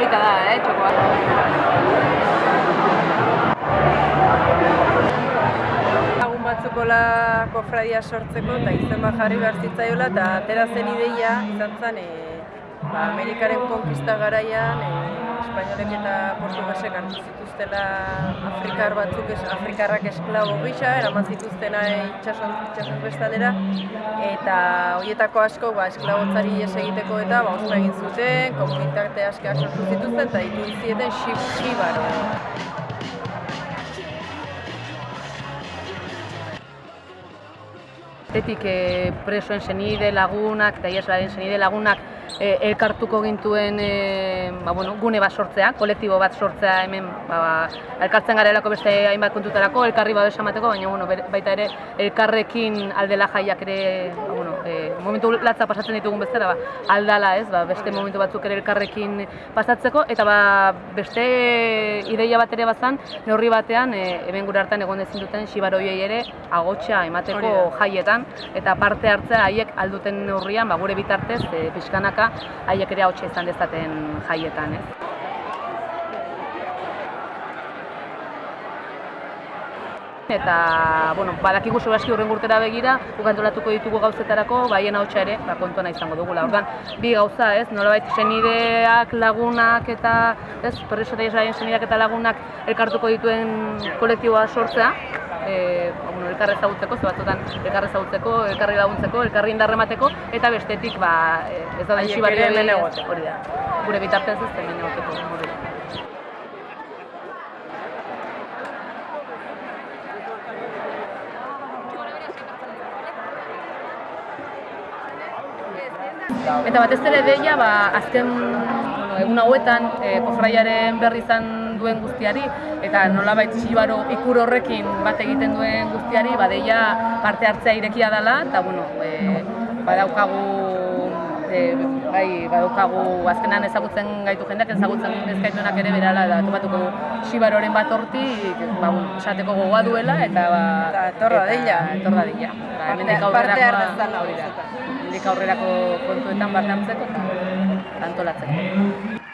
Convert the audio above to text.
polita da, eh, txokoa. Lagun batzukola kofradia sortzeko eta izen jarri behar zitzaiola eta atera zen ideia izan zen e, ba, Amerikaren konkista garaian e, espainolek eta portugasek hartu zituztela afrikar batzuk, es, afrikarrak esklabo gisa, eraman zituztena itxason, itxason bestaldera eta horietako asko ba, esklabotzari ies egiteko eta ba, ospa egin zuten, komunitate askak sortu zituzten eta ditu zieten shibaro. Tetik e, presoen senide lagunak eta ieslaren senide lagunak e, elkartuko gintuen e, ba, bueno, gune bat sortzea, kolektibo bat sortzea hemen ba, ba, elkartzen garelako beste hainbat kontutarako, elkarri babes emateko, baina bueno, baita ere elkarrekin aldela jaiak ere ba, bueno, e, momentu latza pasatzen ditugun bezala, ba, aldala ez, ba, beste momentu batzuk ere elkarrekin pasatzeko, eta ba, beste ideia bat ere bazan, neurri batean, e, hemen gure hartan egon ezin duten xibaroiei ere agotxa emateko jaietan, eta parte hartzea haiek alduten neurrian, ba, gure bitartez, e, pixkanaka, haiek ere ahotsa izan dezaten jaietan, ez? Eta, bueno, badakigu segurazki urren urtera begira, guk antolatuko ditugu gauzetarako, baien ahotsa ere, ba, kontuan izango dugula. Orduan, bi gauza, ez, nolabait senideak, lagunak eta, ez, preso eta senideak eta lagunak elkartuko dituen kolektiboa sortzea, e, ba, bueno, ezagutzeko, ze batzutan elkarre ezagutzeko, elkarri laguntzeko, elkarri indarremateko, eta bestetik, ba, e, ez da Haiek den ere hemen egoteko. hori da. Gure bitartez ez hemen egoteko, hori da. Eta batez ere deia, ba, azken bueno, egun hauetan e, kofraiaren berri izan duen guztiari eta nolabait xibaro ikur horrekin bat egiten duen guztiari, ba, deia parte hartzea irekia dela eta bueno, e, badaukagu e, bai, badaukagu azkenan ezagutzen gaitu jendeak ezagutzen ez gaituenak ere berala da topatuko xibaroren bat hortik, ba, esateko gogoa duela eta ba, Eta etorra deila. etorra deila. Ba, hemendik har aurrerakoa- dezala hori da. Hemendik aurrerako kontuetan parte hartzeko eta antolatzeko.